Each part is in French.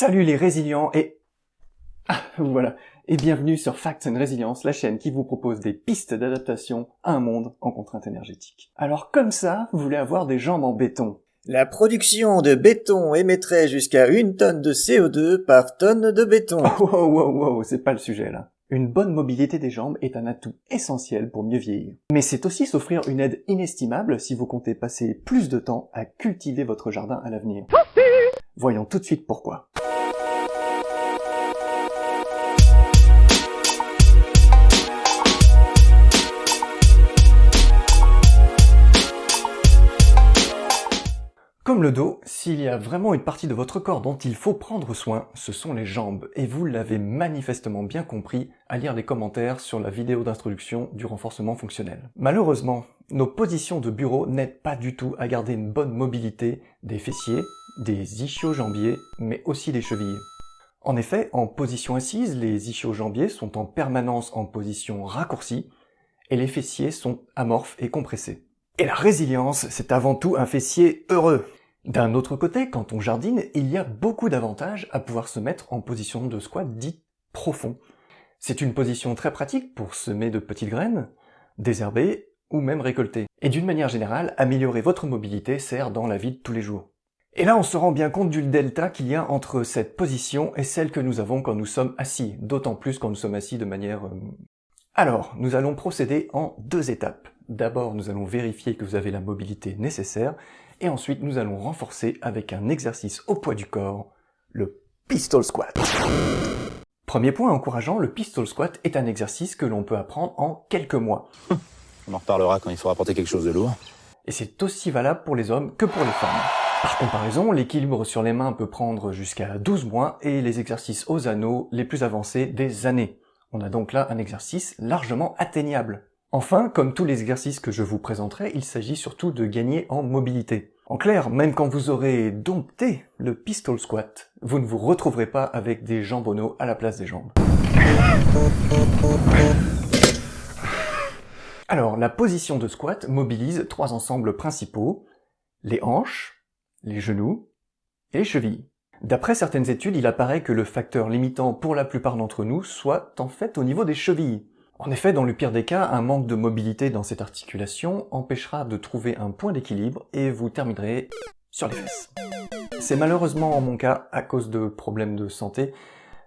Salut les résilients et... Ah, voilà. Et bienvenue sur Facts and Resilience, la chaîne qui vous propose des pistes d'adaptation à un monde en contrainte énergétique. Alors comme ça, vous voulez avoir des jambes en béton. La production de béton émettrait jusqu'à une tonne de CO2 par tonne de béton. Oh, wow, wow, wow, c'est pas le sujet là. Une bonne mobilité des jambes est un atout essentiel pour mieux vieillir. Mais c'est aussi s'offrir une aide inestimable si vous comptez passer plus de temps à cultiver votre jardin à l'avenir. Voyons tout de suite pourquoi. Comme le dos, s'il y a vraiment une partie de votre corps dont il faut prendre soin, ce sont les jambes, et vous l'avez manifestement bien compris à lire les commentaires sur la vidéo d'introduction du renforcement fonctionnel. Malheureusement, nos positions de bureau n'aident pas du tout à garder une bonne mobilité des fessiers, des ischio-jambiers, mais aussi des chevilles. En effet, en position assise, les ischio-jambiers sont en permanence en position raccourcie, et les fessiers sont amorphes et compressés. Et la résilience, c'est avant tout un fessier heureux. D'un autre côté, quand on jardine, il y a beaucoup d'avantages à pouvoir se mettre en position de squat dit profond. C'est une position très pratique pour semer de petites graines, désherber ou même récolter. Et d'une manière générale, améliorer votre mobilité sert dans la vie de tous les jours. Et là, on se rend bien compte du delta qu'il y a entre cette position et celle que nous avons quand nous sommes assis, d'autant plus quand nous sommes assis de manière... Euh, Alors, nous allons procéder en deux étapes. D'abord, nous allons vérifier que vous avez la mobilité nécessaire, et ensuite nous allons renforcer avec un exercice au poids du corps, le pistol squat. Premier point encourageant, le pistol squat est un exercice que l'on peut apprendre en quelques mois. On en reparlera quand il faudra porter quelque chose de lourd. Et c'est aussi valable pour les hommes que pour les femmes. Par comparaison, l'équilibre sur les mains peut prendre jusqu'à 12 mois et les exercices aux anneaux les plus avancés des années. On a donc là un exercice largement atteignable. Enfin, comme tous les exercices que je vous présenterai, il s'agit surtout de gagner en mobilité. En clair, même quand vous aurez dompté le pistol squat, vous ne vous retrouverez pas avec des jambonneaux à la place des jambes. Alors, la position de squat mobilise trois ensembles principaux, les hanches, les genoux et les chevilles. D'après certaines études, il apparaît que le facteur limitant pour la plupart d'entre nous soit en fait au niveau des chevilles. En effet, dans le pire des cas, un manque de mobilité dans cette articulation empêchera de trouver un point d'équilibre et vous terminerez sur les fesses. C'est malheureusement mon cas à cause de problèmes de santé.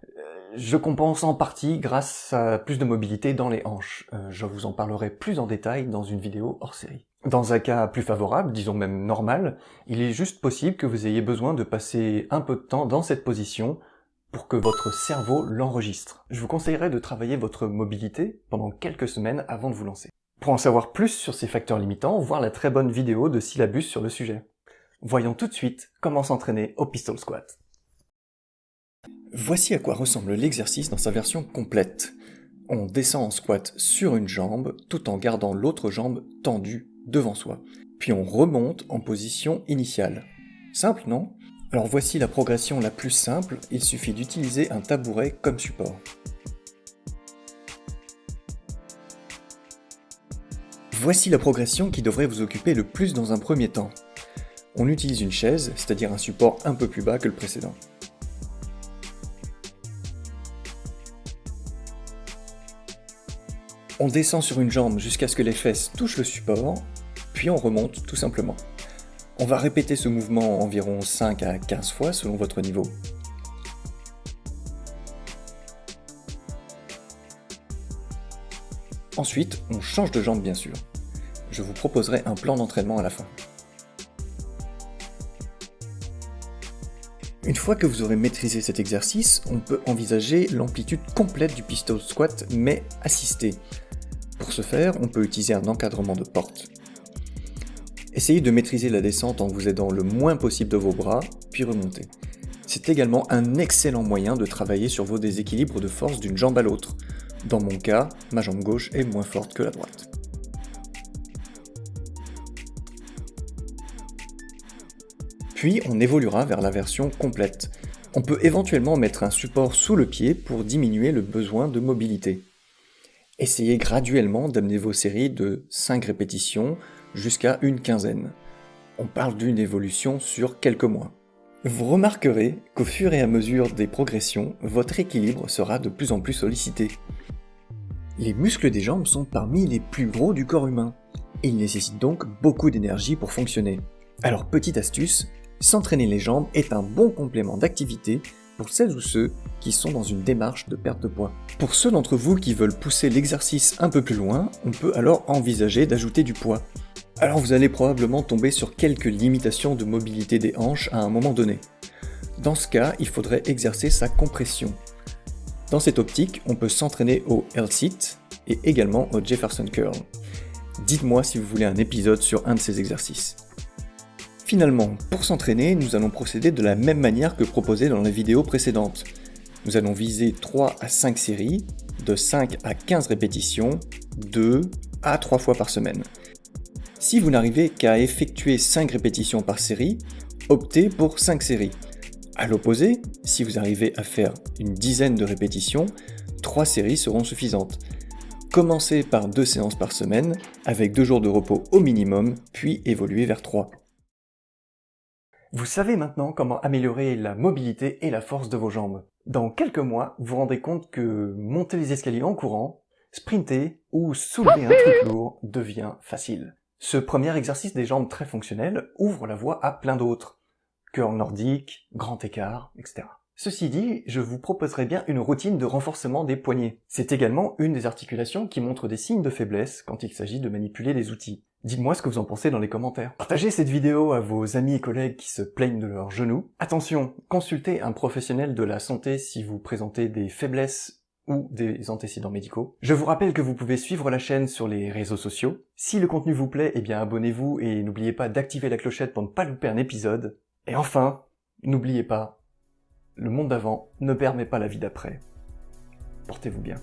Euh, je compense en partie grâce à plus de mobilité dans les hanches. Euh, je vous en parlerai plus en détail dans une vidéo hors série. Dans un cas plus favorable, disons même normal, il est juste possible que vous ayez besoin de passer un peu de temps dans cette position pour que votre cerveau l'enregistre. Je vous conseillerais de travailler votre mobilité pendant quelques semaines avant de vous lancer. Pour en savoir plus sur ces facteurs limitants, voir la très bonne vidéo de syllabus sur le sujet. Voyons tout de suite comment s'entraîner au pistol squat. Voici à quoi ressemble l'exercice dans sa version complète. On descend en squat sur une jambe tout en gardant l'autre jambe tendue devant soi. Puis on remonte en position initiale. Simple, non? Alors voici la progression la plus simple, il suffit d'utiliser un tabouret comme support. Voici la progression qui devrait vous occuper le plus dans un premier temps. On utilise une chaise, c'est-à-dire un support un peu plus bas que le précédent. On descend sur une jambe jusqu'à ce que les fesses touchent le support, puis on remonte tout simplement. On va répéter ce mouvement environ 5 à 15 fois selon votre niveau. Ensuite, on change de jambe bien sûr. Je vous proposerai un plan d'entraînement à la fin. Une fois que vous aurez maîtrisé cet exercice, on peut envisager l'amplitude complète du pistol squat, mais assisté. Pour ce faire, on peut utiliser un encadrement de porte. Essayez de maîtriser la descente en vous aidant le moins possible de vos bras, puis remontez. C'est également un excellent moyen de travailler sur vos déséquilibres de force d'une jambe à l'autre. Dans mon cas, ma jambe gauche est moins forte que la droite. Puis on évoluera vers la version complète. On peut éventuellement mettre un support sous le pied pour diminuer le besoin de mobilité. Essayez graduellement d'amener vos séries de 5 répétitions jusqu'à une quinzaine. On parle d'une évolution sur quelques mois. Vous remarquerez qu'au fur et à mesure des progressions, votre équilibre sera de plus en plus sollicité. Les muscles des jambes sont parmi les plus gros du corps humain. Ils nécessitent donc beaucoup d'énergie pour fonctionner. Alors petite astuce, s'entraîner les jambes est un bon complément d'activité pour celles ou ceux qui sont dans une démarche de perte de poids. Pour ceux d'entre vous qui veulent pousser l'exercice un peu plus loin, on peut alors envisager d'ajouter du poids. Alors vous allez probablement tomber sur quelques limitations de mobilité des hanches à un moment donné. Dans ce cas, il faudrait exercer sa compression. Dans cette optique, on peut s'entraîner au L-sit et également au Jefferson Curl. Dites-moi si vous voulez un épisode sur un de ces exercices. Finalement, pour s'entraîner, nous allons procéder de la même manière que proposé dans la vidéo précédente. Nous allons viser 3 à 5 séries, de 5 à 15 répétitions, 2 à 3 fois par semaine. Si vous n'arrivez qu'à effectuer 5 répétitions par série, optez pour 5 séries. A l'opposé, si vous arrivez à faire une dizaine de répétitions, 3 séries seront suffisantes. Commencez par 2 séances par semaine, avec 2 jours de repos au minimum, puis évoluez vers 3. Vous savez maintenant comment améliorer la mobilité et la force de vos jambes. Dans quelques mois, vous vous rendez compte que monter les escaliers en courant, sprinter ou soulever un truc lourd devient facile. Ce premier exercice des jambes très fonctionnel ouvre la voie à plein d'autres. Curl nordique, grand écart, etc. Ceci dit, je vous proposerai bien une routine de renforcement des poignets. C'est également une des articulations qui montre des signes de faiblesse quand il s'agit de manipuler les outils. Dites-moi ce que vous en pensez dans les commentaires. Partagez cette vidéo à vos amis et collègues qui se plaignent de leurs genoux. Attention, consultez un professionnel de la santé si vous présentez des faiblesses ou des antécédents médicaux. Je vous rappelle que vous pouvez suivre la chaîne sur les réseaux sociaux. Si le contenu vous plaît, eh bien abonnez-vous et n'oubliez pas d'activer la clochette pour ne pas louper un épisode. Et enfin, n'oubliez pas, le monde d'avant ne permet pas la vie d'après. Portez-vous bien.